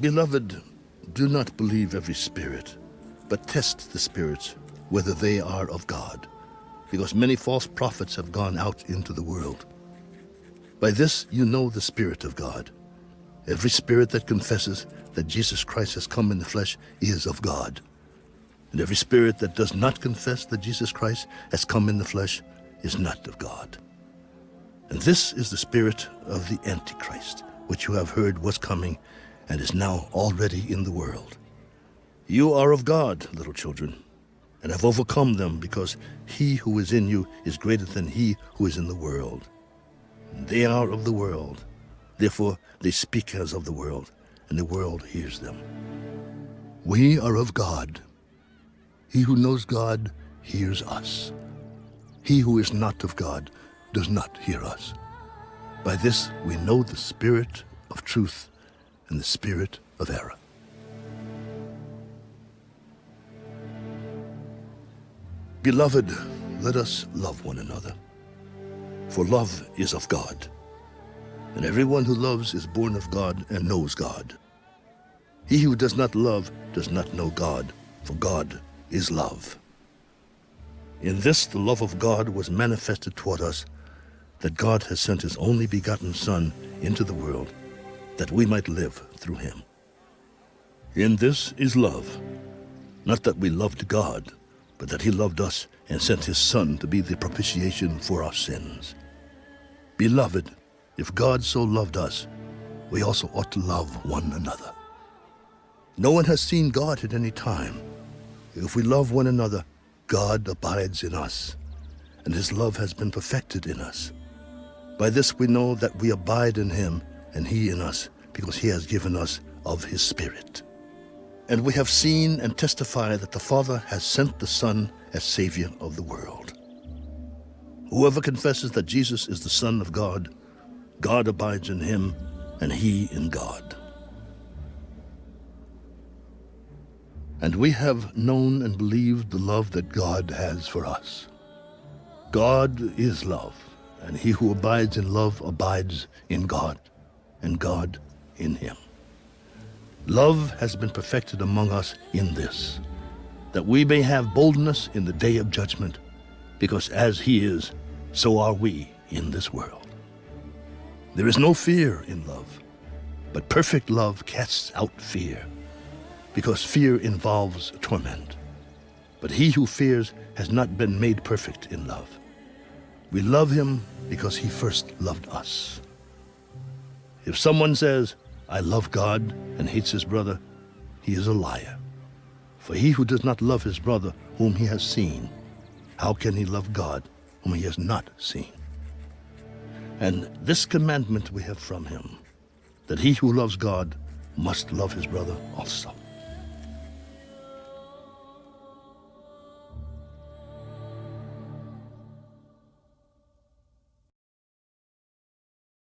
Beloved, do not believe every spirit, but test the spirits whether they are of God, because many false prophets have gone out into the world. By this you know the Spirit of God. Every spirit that confesses that Jesus Christ has come in the flesh is of God. And every spirit that does not confess that Jesus Christ has come in the flesh is not of God. And this is the spirit of the Antichrist, which you have heard was coming and is now already in the world. You are of God, little children, and have overcome them, because he who is in you is greater than he who is in the world. They are of the world, therefore they speak as of the world, and the world hears them. We are of God. He who knows God hears us. He who is not of God does not hear us. By this we know the spirit of truth and the spirit of error. Beloved, let us love one another, for love is of God, and everyone who loves is born of God and knows God. He who does not love does not know God, for God is love. In this the love of God was manifested toward us, that God has sent his only begotten Son into the world, that we might live through him. In this is love, not that we loved God, but that he loved us and sent his Son to be the propitiation for our sins. Beloved, if God so loved us, we also ought to love one another. No one has seen God at any time. If we love one another, God abides in us, and his love has been perfected in us. By this we know that we abide in him, and he in us, because he has given us of his Spirit. And we have seen and testify that the Father has sent the Son as Savior of the world. Whoever confesses that Jesus is the Son of God, God abides in him, and he in God. And we have known and believed the love that God has for us. God is love, and he who abides in love abides in God, and God in him. Love has been perfected among us in this, that we may have boldness in the day of judgment, because as he is, so are we in this world. There is no fear in love, but perfect love casts out fear because fear involves torment. But he who fears has not been made perfect in love. We love him because he first loved us. If someone says, I love God and hates his brother, he is a liar. For he who does not love his brother whom he has seen, how can he love God whom he has not seen? And this commandment we have from him, that he who loves God must love his brother also.